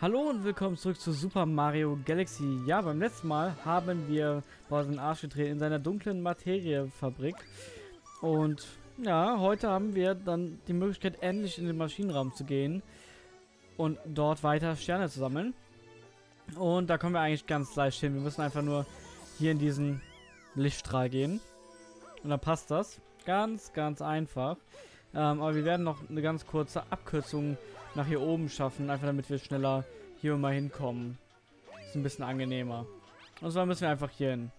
Hallo und willkommen zurück zu Super Mario Galaxy. Ja, beim letzten Mal haben wir Bowser den Arsch getreten in seiner dunklen Materiefabrik. Und ja, heute haben wir dann die Möglichkeit, endlich in den Maschinenraum zu gehen und dort weiter Sterne zu sammeln. Und da kommen wir eigentlich ganz leicht hin. Wir müssen einfach nur hier in diesen Lichtstrahl gehen. Und dann passt das. Ganz, ganz einfach. Ähm, aber wir werden noch eine ganz kurze Abkürzung nach hier oben schaffen, einfach damit wir schneller hier mal hinkommen. Ist ein bisschen angenehmer. Und zwar müssen wir einfach hier hin.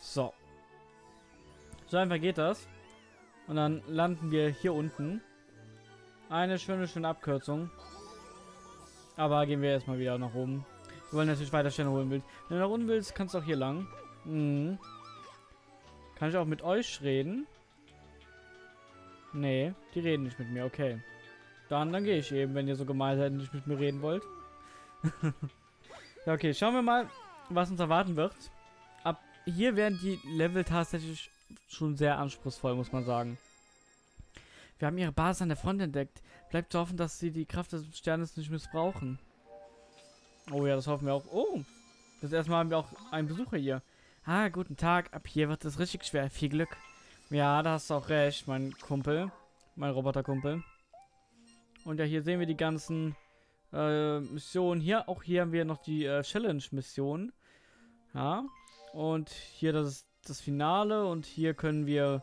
So. So einfach geht das. Und dann landen wir hier unten. Eine schöne, schöne Abkürzung. Aber gehen wir erstmal wieder nach oben. Wir wollen natürlich weiter Sterne holen willst. Wenn du nach unten willst, kannst du auch hier lang. Mhm. Kann ich auch mit euch reden? Nee, die reden nicht mit mir, okay. Dann, dann gehe ich eben, wenn ihr so gemein seid und nicht mit mir reden wollt. ja, okay, schauen wir mal, was uns erwarten wird. Ab hier werden die Level tatsächlich schon sehr anspruchsvoll, muss man sagen. Wir haben ihre Basis an der Front entdeckt. Bleibt zu hoffen, dass sie die Kraft des Sternes nicht missbrauchen. Oh ja, das hoffen wir auch. Oh, das erste Mal haben wir auch einen Besucher hier. Ah, guten Tag. Ab hier wird es richtig schwer. Viel Glück. Ja, da hast du auch recht, mein Kumpel. Mein Roboterkumpel. Und ja, hier sehen wir die ganzen äh, Missionen. Hier, auch hier haben wir noch die äh, Challenge-Mission. Ja. Und hier das ist das Finale. Und hier können wir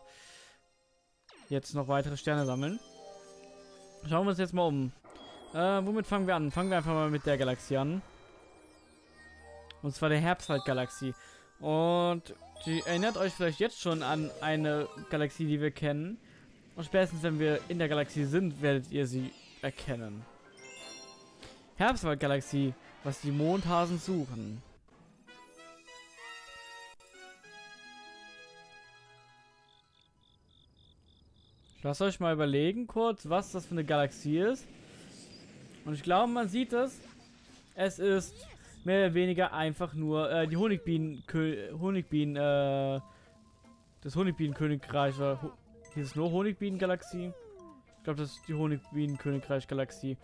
jetzt noch weitere Sterne sammeln. Schauen wir uns jetzt mal um. Äh, womit fangen wir an? Fangen wir einfach mal mit der Galaxie an. Und zwar der Herbstwald-Galaxie. Und die erinnert euch vielleicht jetzt schon an eine Galaxie, die wir kennen. Und spätestens, wenn wir in der Galaxie sind, werdet ihr sie erkennen. Herbstwald-Galaxie, was die Mondhasen suchen. Lasst euch mal überlegen kurz, was das für eine Galaxie ist. Und ich glaube, man sieht es. Es ist mehr oder weniger einfach nur äh, die Honigbienen, Honigbienen, äh, das Honigbienenkönigreich. Hier ist nur Honigbienen-Galaxie. Ich glaube, das ist die Honigbienen-Königreich-Galaxie.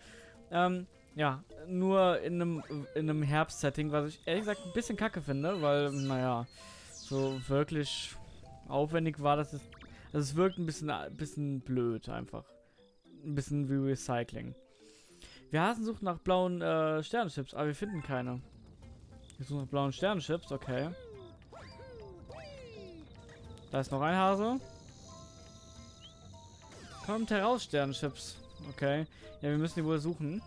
Ähm, ja, nur in einem, in einem Herbst-Setting, was ich ehrlich gesagt ein bisschen kacke finde, weil, naja, so wirklich aufwendig war das. Ist, also es wirkt ein bisschen, bisschen blöd einfach. Ein bisschen wie Recycling. Wir Hasen suchen nach blauen äh, Sternenchips, aber wir finden keine. Wir suchen nach blauen Sternenchips, okay. Da ist noch ein Hase. Kommt heraus, Sternenchips. Okay. Ja, wir müssen die wohl suchen.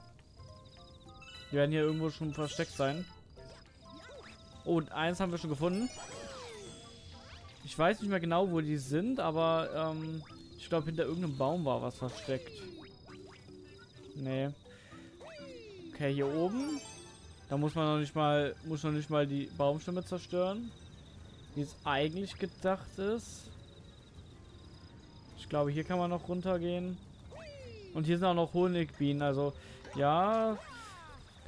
Die werden hier irgendwo schon versteckt sein. Oh, und eins haben wir schon gefunden. Ich weiß nicht mehr genau, wo die sind, aber ähm, ich glaube, hinter irgendeinem Baum war was versteckt. Nee. Okay, hier oben. Da muss man noch nicht mal, muss noch nicht mal die Baumstämme zerstören. Wie es eigentlich gedacht ist. Ich glaube, hier kann man noch runtergehen. Und hier sind auch noch Honigbienen. Also, ja,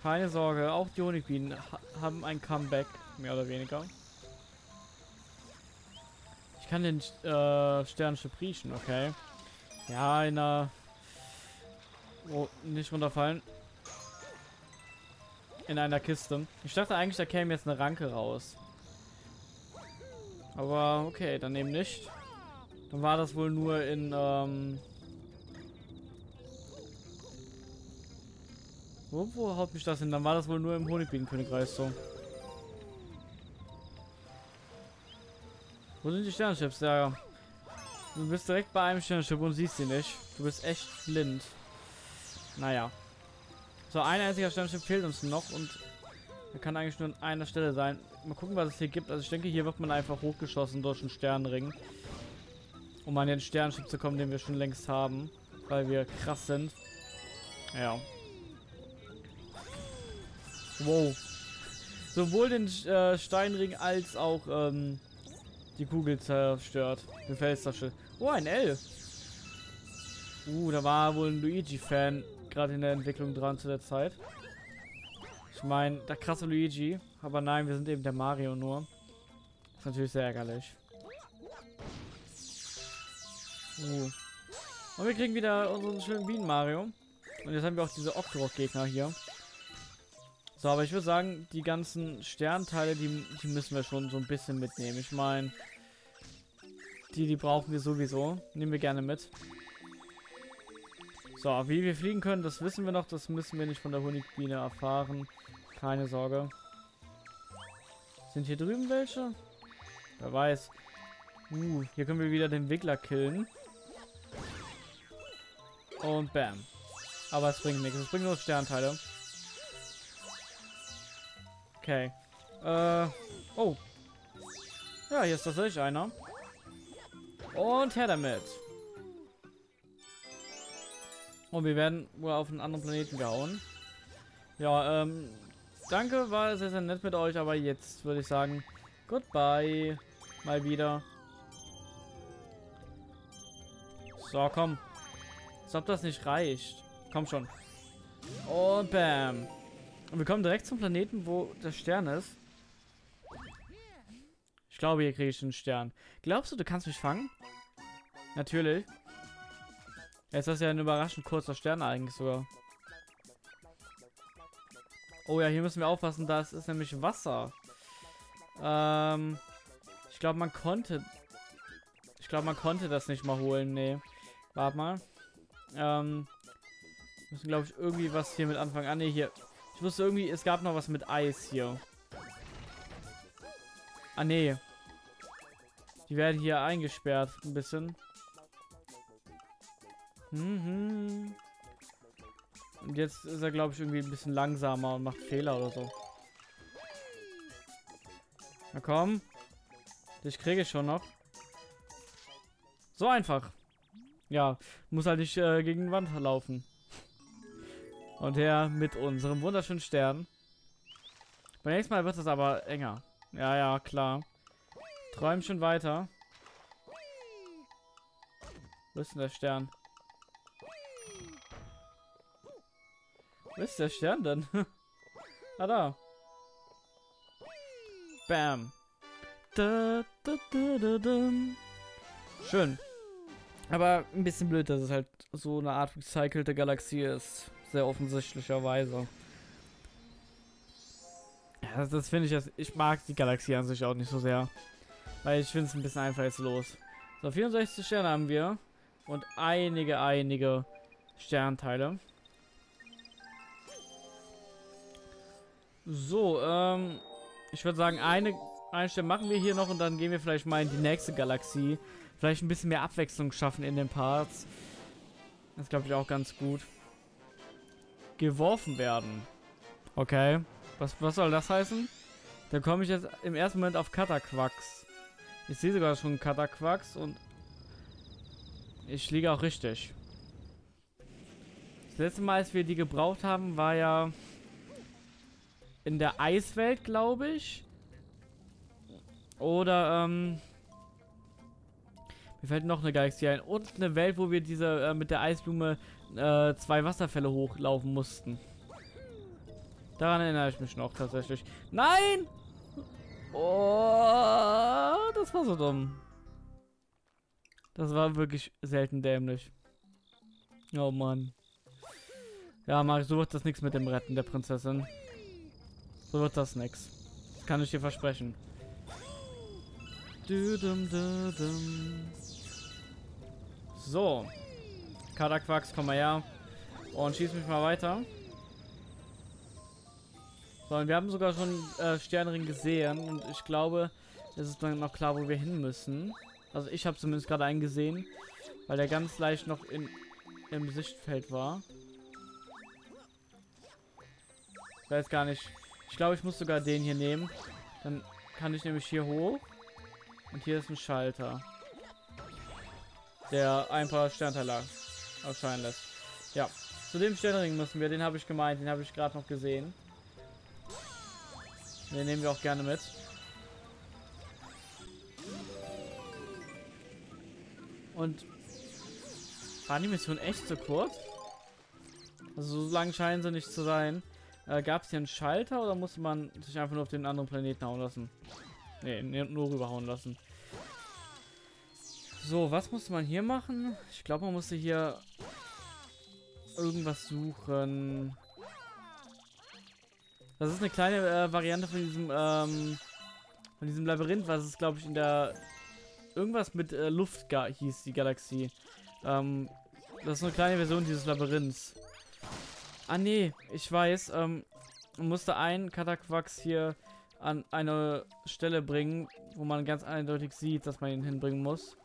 keine Sorge. Auch die Honigbienen ha haben ein Comeback, mehr oder weniger. Ich kann den äh, Sternenchip riechen, okay. Ja, in einer... Oh, nicht runterfallen in einer Kiste. Ich dachte eigentlich, da käme jetzt eine Ranke raus. Aber okay, dann eben nicht. Dann war das wohl nur in, ähm... Wo, wo haut mich das hin? Dann war das wohl nur im Honigbienenkönigreich so. Wo sind die Sternenschips? Ja, du bist direkt bei einem Sternenschiff und siehst sie nicht. Du bist echt blind. Naja. So, ein einziger Sternenschiff fehlt uns noch und er kann eigentlich nur an einer Stelle sein. Mal gucken, was es hier gibt. Also ich denke, hier wird man einfach hochgeschossen durch einen Sternenring. Um an den Sternenschiff zu kommen, den wir schon längst haben. Weil wir krass sind. Ja. Wow. Sowohl den äh, Steinring als auch ähm, die Kugel zerstört. Den Felstasche. Oh, ein L. Uh, da war wohl ein Luigi-Fan gerade in der Entwicklung dran zu der Zeit. Ich meine, der krasse Luigi. Aber nein, wir sind eben der Mario nur. ist natürlich sehr ärgerlich. Uh. Und wir kriegen wieder unseren schönen Bienen Mario. Und jetzt haben wir auch diese Octorok-Gegner hier. So, aber ich würde sagen, die ganzen Sternteile, die, die müssen wir schon so ein bisschen mitnehmen. Ich meine, die, die brauchen wir sowieso. Nehmen wir gerne mit. So, wie wir fliegen können, das wissen wir noch. Das müssen wir nicht von der Honigbiene erfahren. Keine Sorge. Sind hier drüben welche? Wer weiß. Uh, hier können wir wieder den Wiggler killen. Und bam. Aber es bringt nichts. Es bringt nur Sternteile. Okay. Äh. Oh. Ja, hier ist tatsächlich einer. Und her damit. Und wir werden wohl auf einen anderen Planeten gehauen. Ja, ähm, danke, war sehr, sehr nett mit euch, aber jetzt würde ich sagen, goodbye. Mal wieder. So, komm. Als ob das nicht reicht. Komm schon. Und bam. Und wir kommen direkt zum Planeten, wo der Stern ist. Ich glaube, hier kriege ich einen Stern. Glaubst du, du kannst mich fangen? Natürlich. Jetzt ist ja ein überraschend kurzer Stern eigentlich sogar. Oh ja, hier müssen wir aufpassen, das ist nämlich Wasser. Ähm, ich glaube, man konnte... Ich glaube, man konnte das nicht mal holen. Nee. Warte mal. Ähm, müssen, glaube ich, irgendwie was hier mit anfangen. Ah, nee, hier. Ich wusste irgendwie, es gab noch was mit Eis hier. Ah, nee. Die werden hier eingesperrt, ein bisschen. Mhm. Und jetzt ist er, glaube ich, irgendwie ein bisschen langsamer und macht Fehler oder so. Na komm. Das kriege ich schon noch. So einfach. Ja, muss halt nicht äh, gegen die Wand laufen. Und her mit unserem wunderschönen Stern. Beim nächsten Mal wird es aber enger. Ja, ja, klar. Träum schon weiter. Wo ist denn der Stern? Wo ist der Stern denn? ah, da. Bam. Da, da, da, Schön. Aber ein bisschen blöd, dass es halt so eine Art recycelte Galaxie ist. Sehr offensichtlicherweise. Ja, das, finde ich. Ich mag die Galaxie an sich auch nicht so sehr. Weil ich finde es ein bisschen einfallslos. So, 64 Sterne haben wir. Und einige, einige Sternteile. So, ähm, ich würde sagen, eine Einstellung machen wir hier noch und dann gehen wir vielleicht mal in die nächste Galaxie. Vielleicht ein bisschen mehr Abwechslung schaffen in den Parts. Das glaube ich auch ganz gut. Geworfen werden. Okay. Was, was soll das heißen? Da komme ich jetzt im ersten Moment auf Kataquax. Ich sehe sogar schon Kataquax und ich liege auch richtig. Das letzte Mal, als wir die gebraucht haben, war ja in der Eiswelt, glaube ich. Oder, ähm... Mir fällt noch eine Galaxie ein. Und eine Welt, wo wir diese äh, mit der Eisblume äh, zwei Wasserfälle hochlaufen mussten. Daran erinnere ich mich noch tatsächlich. Nein! Oh, das war so dumm. Das war wirklich selten dämlich. Oh Mann. Ja, Mario, so wird das nichts mit dem Retten der Prinzessin. So wird das nix. Das kann ich dir versprechen. So. Kadaquax, komm mal her. Und schieß mich mal weiter. So, und wir haben sogar schon äh, Sternring gesehen. Und ich glaube, es ist dann noch klar, wo wir hin müssen. Also ich habe zumindest gerade einen gesehen. Weil der ganz leicht noch in, im Sichtfeld war. Ich weiß gar nicht, ich glaube, ich muss sogar den hier nehmen. Dann kann ich nämlich hier hoch. Und hier ist ein Schalter. Der ein paar Sternteile erscheinen lässt. Ja, zu dem Sternring müssen wir. Den habe ich gemeint. Den habe ich gerade noch gesehen. Den nehmen wir auch gerne mit. Und war die Mission echt so kurz? Also so lang scheinen sie nicht zu sein. Äh, Gab es hier einen Schalter oder musste man sich einfach nur auf den anderen Planeten hauen lassen? Ne, nur rüberhauen lassen. So, was musste man hier machen? Ich glaube, man musste hier irgendwas suchen. Das ist eine kleine äh, Variante von diesem, ähm, von diesem Labyrinth, was es, glaube ich, in der... Irgendwas mit äh, Luft hieß die Galaxie. Ähm, das ist eine kleine Version dieses Labyrinths. Ah, nee, ich weiß, ähm, musste ein Kataquax hier an eine Stelle bringen, wo man ganz eindeutig sieht, dass man ihn hinbringen muss.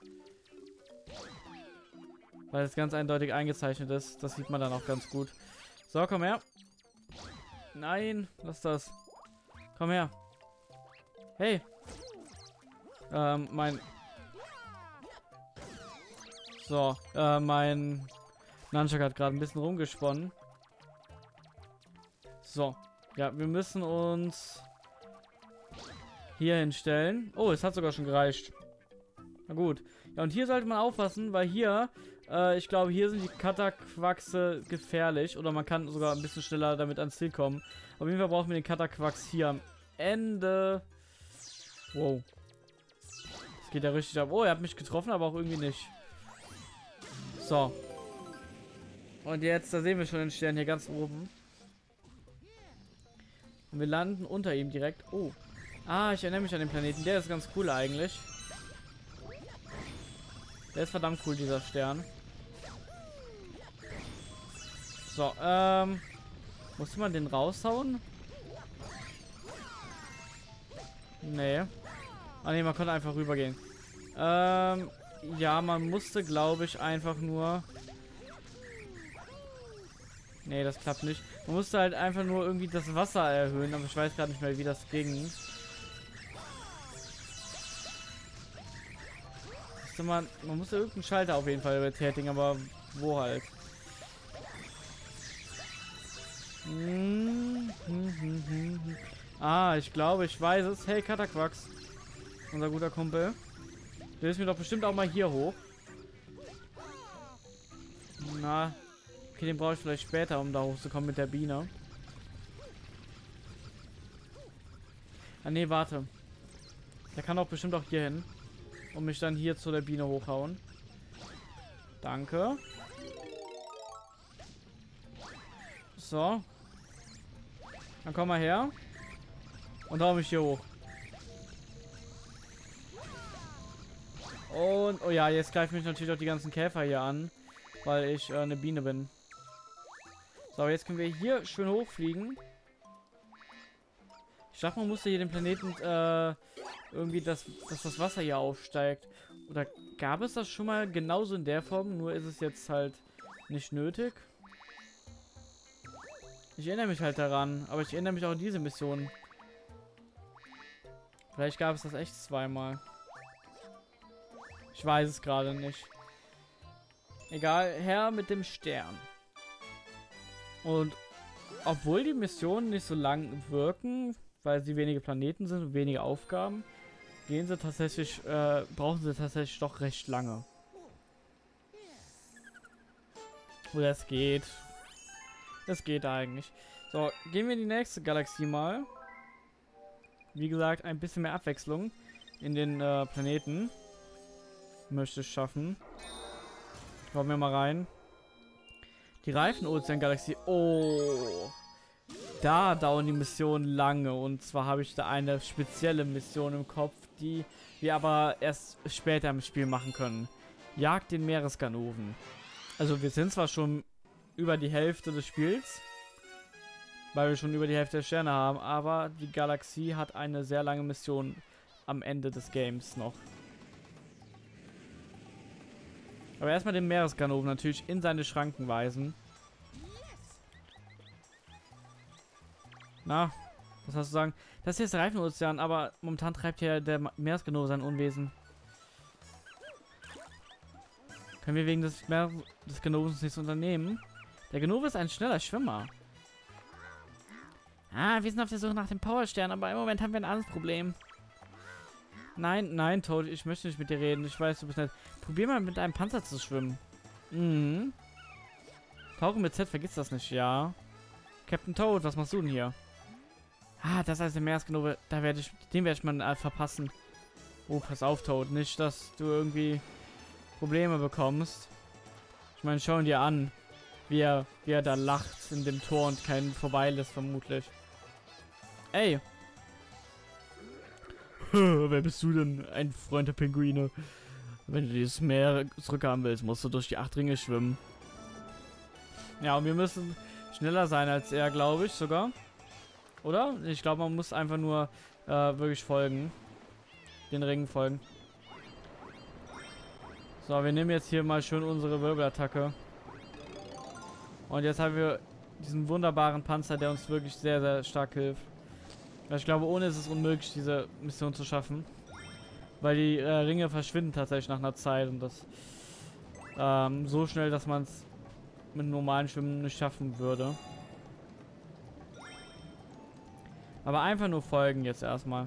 Weil es ganz eindeutig eingezeichnet ist. Das sieht man dann auch ganz gut. So, komm her. Nein, was ist das? Komm her. Hey. Ähm, mein... So, äh, mein Nunchuck hat gerade ein bisschen rumgesponnen. So. Ja, wir müssen uns hier hinstellen. Oh, es hat sogar schon gereicht. Na gut. Ja, und hier sollte man aufpassen, weil hier, äh, ich glaube, hier sind die Kataquaxe gefährlich. Oder man kann sogar ein bisschen schneller damit ans Ziel kommen. Auf jeden Fall brauchen wir den Kataquax hier am Ende. Wow. Das geht ja richtig ab. Oh, er hat mich getroffen, aber auch irgendwie nicht. So. Und jetzt, da sehen wir schon den Stern hier ganz oben. Und wir landen unter ihm direkt. Oh. Ah, ich erinnere mich an den Planeten. Der ist ganz cool eigentlich. Der ist verdammt cool, dieser Stern. So, ähm... Musste man den raushauen? Nee. Ah ne, man konnte einfach rübergehen. Ähm, ja, man musste, glaube ich, einfach nur... Nee, das klappt nicht. Man musste halt einfach nur irgendwie das Wasser erhöhen, aber ich weiß gerade nicht mehr, wie das ging. Man, man muss irgendeinen Schalter auf jeden Fall betätigen, aber wo halt? Hm, hm, hm, ah, ich glaube, ich weiß es. Hey, Kataquax. Unser guter Kumpel. Der ist mir doch bestimmt auch mal hier hoch. Na. Okay, den brauche ich vielleicht später, um da hochzukommen mit der Biene. Ah, nee, warte. Der kann doch bestimmt auch hier hin. Und mich dann hier zu der Biene hochhauen. Danke. So. Dann komm mal her. Und hau mich hier hoch. Und, oh ja, jetzt greifen mich natürlich auch die ganzen Käfer hier an. Weil ich äh, eine Biene bin. So, jetzt können wir hier schön hochfliegen. Ich dachte, man musste hier den Planeten äh, irgendwie, dass, dass das Wasser hier aufsteigt. Oder gab es das schon mal genauso in der Form, nur ist es jetzt halt nicht nötig? Ich erinnere mich halt daran, aber ich erinnere mich auch an diese Mission. Vielleicht gab es das echt zweimal. Ich weiß es gerade nicht. Egal, her mit dem Stern. Und obwohl die Missionen nicht so lang wirken, weil sie wenige Planeten sind und wenige Aufgaben, gehen sie tatsächlich, äh, brauchen sie tatsächlich doch recht lange. Oder es geht. Es geht eigentlich. So, gehen wir in die nächste Galaxie mal. Wie gesagt, ein bisschen mehr Abwechslung in den äh, Planeten. Möchte ich schaffen. Kommen wir mal rein. Die Reifen-Ozean-Galaxie. Oh da dauern die Missionen lange. Und zwar habe ich da eine spezielle Mission im Kopf, die wir aber erst später im Spiel machen können. Jagd den Meeresganoven. Also wir sind zwar schon über die Hälfte des Spiels, weil wir schon über die Hälfte der Sterne haben, aber die Galaxie hat eine sehr lange Mission am Ende des Games noch. Aber erstmal den Meeresganoven natürlich in seine Schranken weisen. Na, was hast du sagen? Das hier ist der Reifenozean, aber momentan treibt hier der Meeresgenove sein Unwesen. Können wir wegen des, Meer des Genovens nichts unternehmen? Der Genove ist ein schneller Schwimmer. Ah, wir sind auf der Suche nach dem Powerstern, aber im Moment haben wir ein anderes Problem. Nein, nein, Toad, ich möchte nicht mit dir reden. Ich weiß, du bist nett. Probier mal mit einem Panzer zu schwimmen. Mhm. Tauchen mit Z, vergiss das nicht, ja. Captain Toad, was machst du denn hier? Ah, das heißt der Meeresgenove, da werde ich, den werde ich mal äh, verpassen. Oh, pass auf, Toad, nicht, dass du irgendwie Probleme bekommst. Ich meine, schau ihn dir an. wie er, wie er da lacht in dem Tor und keinen vorbeilässt, vermutlich. Ey! Wer bist du denn? Ein Freund der Pinguine. Wenn du dieses Meer zurückhaben willst, musst du durch die acht Ringe schwimmen. Ja, und wir müssen schneller sein als er, glaube ich sogar. Oder? Ich glaube, man muss einfach nur äh, wirklich folgen. Den Ringen folgen. So, wir nehmen jetzt hier mal schön unsere Wirbelattacke. Und jetzt haben wir diesen wunderbaren Panzer, der uns wirklich sehr, sehr stark hilft. Ich glaube, ohne ist es unmöglich, diese Mission zu schaffen. Weil die äh, Ringe verschwinden tatsächlich nach einer Zeit und das ähm, so schnell, dass man es mit normalen Schwimmen nicht schaffen würde. Aber einfach nur folgen jetzt erstmal.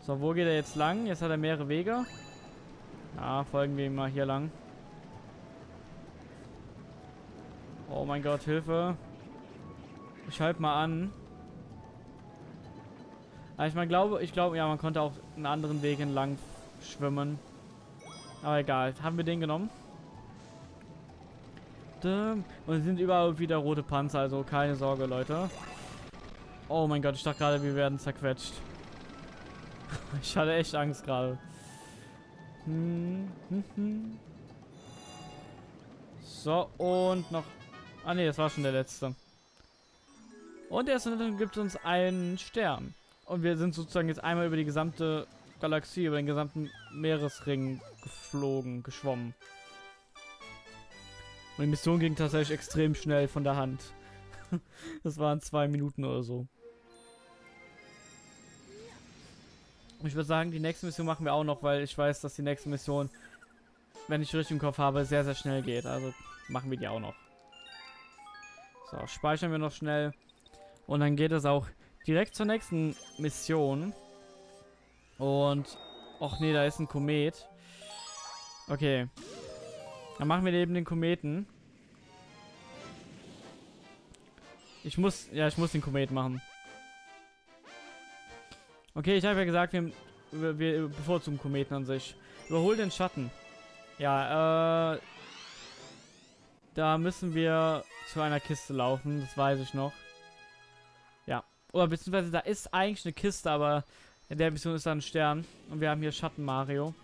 So, wo geht er jetzt lang? Jetzt hat er mehrere Wege. Ja, folgen wir ihm mal hier lang. Oh mein Gott, Hilfe. Ich halte mal an. Aber ich mal glaube, ich glaube, ja, man konnte auch einen anderen Weg entlang schwimmen. Aber egal. Haben wir den genommen? Und es sind überall wieder rote Panzer, also keine Sorge, Leute. Oh mein Gott, ich dachte gerade, wir werden zerquetscht. ich hatte echt Angst gerade. Hm, hm, hm. So, und noch... Ah ne, das war schon der letzte. Und erst dann gibt uns einen Stern. Und wir sind sozusagen jetzt einmal über die gesamte Galaxie, über den gesamten Meeresring geflogen, geschwommen. Und die Mission ging tatsächlich extrem schnell von der Hand. das waren zwei Minuten oder so. Ich würde sagen, die nächste Mission machen wir auch noch, weil ich weiß, dass die nächste Mission, wenn ich richtig im Kopf habe, sehr, sehr schnell geht. Also machen wir die auch noch. So, speichern wir noch schnell. Und dann geht es auch direkt zur nächsten Mission. Und... Och nee, da ist ein Komet. Okay. Dann machen wir eben den Kometen. Ich muss... Ja, ich muss den Komet machen. Okay, ich habe ja gesagt, wir, wir bevorzugen Kometen an sich. Überhol den Schatten. Ja, äh... Da müssen wir zu einer Kiste laufen, das weiß ich noch. Ja. Oder beziehungsweise da ist eigentlich eine Kiste, aber in der Mission ist da ein Stern. Und wir haben hier Schatten Mario.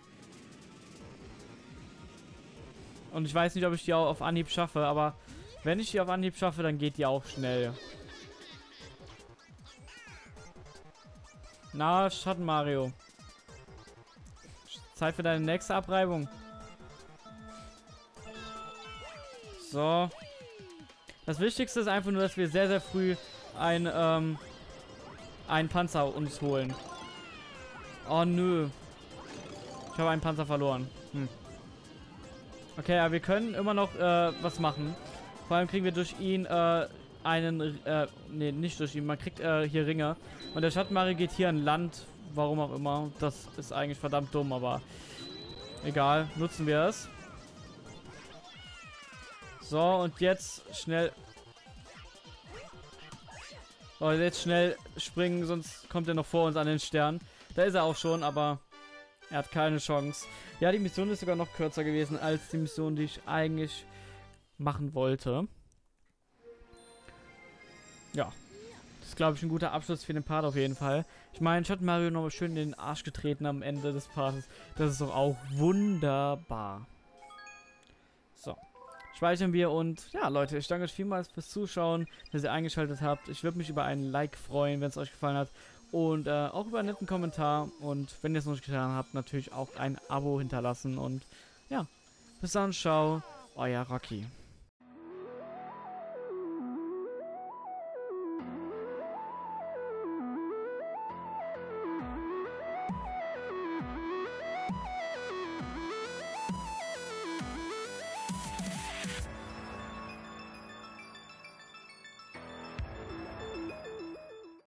Und ich weiß nicht, ob ich die auch auf Anhieb schaffe, aber wenn ich die auf Anhieb schaffe, dann geht die auch schnell. Na, Schatten Mario. Zeit für deine nächste Abreibung. So. Das Wichtigste ist einfach nur, dass wir sehr, sehr früh ein, ähm, einen Panzer uns holen. Oh, nö. Ich habe einen Panzer verloren. Hm. Okay, aber wir können immer noch äh, was machen. Vor allem kriegen wir durch ihn äh, einen, äh, nee, nicht durch ihn, man kriegt äh, hier Ringe. Und der Schattenmarie geht hier an Land, warum auch immer. Das ist eigentlich verdammt dumm, aber egal, nutzen wir es. So, und jetzt schnell... Oh, jetzt schnell springen, sonst kommt er noch vor uns an den Stern. Da ist er auch schon, aber er hat keine Chance. Ja, die Mission ist sogar noch kürzer gewesen als die Mission, die ich eigentlich machen wollte. Ja. Das ist, glaube ich, ein guter Abschluss für den Part auf jeden Fall. Ich meine, Schatten Mario nochmal schön in den Arsch getreten am Ende des Parts. Das ist doch auch wunderbar. So. Speichern wir und ja, Leute, ich danke euch vielmals fürs Zuschauen, dass ihr eingeschaltet habt. Ich würde mich über einen Like freuen, wenn es euch gefallen hat. Und äh, auch über einen netten Kommentar. Und wenn ihr es noch nicht getan habt, natürlich auch ein Abo hinterlassen. Und ja, bis dann, ciao, euer Rocky.